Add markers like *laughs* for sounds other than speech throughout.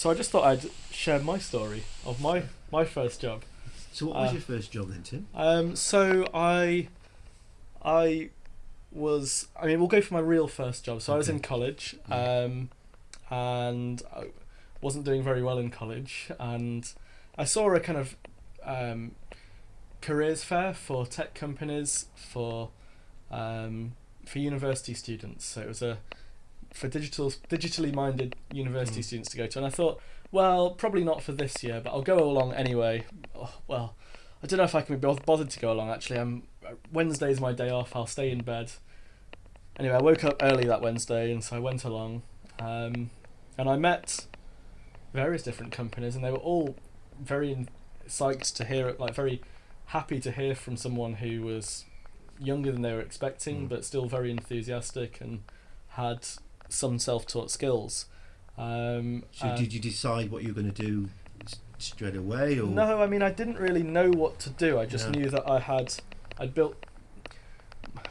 so I just thought I'd share my story of my my first job. So what was Uh, your first job then, Tim? Um, so I, I was. I mean, we'll go for my real first job. So I was in college, um, and I wasn't doing very well in college, and I saw a kind of um, careers fair for tech companies for um, for university students. So it was a for digital digitally minded university Mm. students to go to, and I thought, well, probably not for this year, but I'll go along anyway. Oh, well, I don't know if I can be bothered to go along. Actually, I'm Wednesday's my day off. I'll stay in bed. Anyway, I woke up early that Wednesday, and so I went along, um, and I met various different companies, and they were all very psyched to hear it, like very happy to hear from someone who was younger than they were expecting, Mm. but still very enthusiastic and had some self-taught skills. Um, So did you decide what you were going to do straight away, or no, I mean I didn't really know what to do. I just Yeah. knew that I had I'd built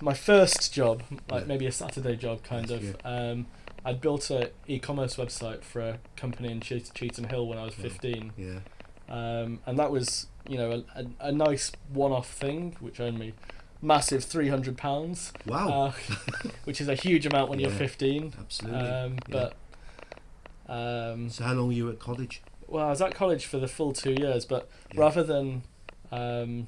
my first job, like Yeah. maybe a Saturday job kind Yes, of. Um, I'd built a e-commerce website for a company in Che- Cheetham Hill when I was. 15. Yeah. Um, and that was, you know, a, a, a nice one-off thing, which earned me massive three hundred pounds, Wow. uh, *laughs* which is a huge amount when you're fifteen. Absolutely. Um, Yeah. but um, so how long were you at college? well, I was at college for the full two years, but Yeah. rather than um,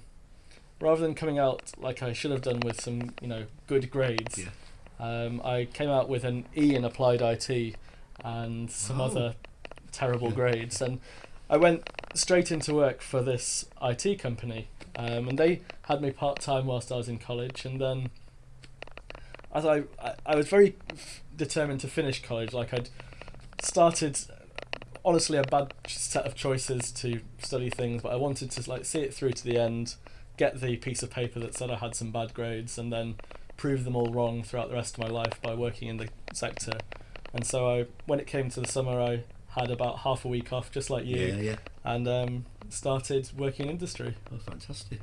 rather than coming out like I should have done with some you know good grades, Yeah. um, I came out with an E in applied IT and some Oh. other terrible Yeah. grades, and I went straight into work for this IT company, um, and they had me part time whilst I was in college, and then as I I, I was very determined to finish college, like I'd started honestly a bad set of choices to study things, but I wanted to like see it through to the end, get the piece of paper that said I had some bad grades, and then prove them all wrong throughout the rest of my life by working in the sector. And so I, when it came to the summer, I had about half a week off, just like you, Yeah, yeah. and um, started working in industry. Oh, fantastic.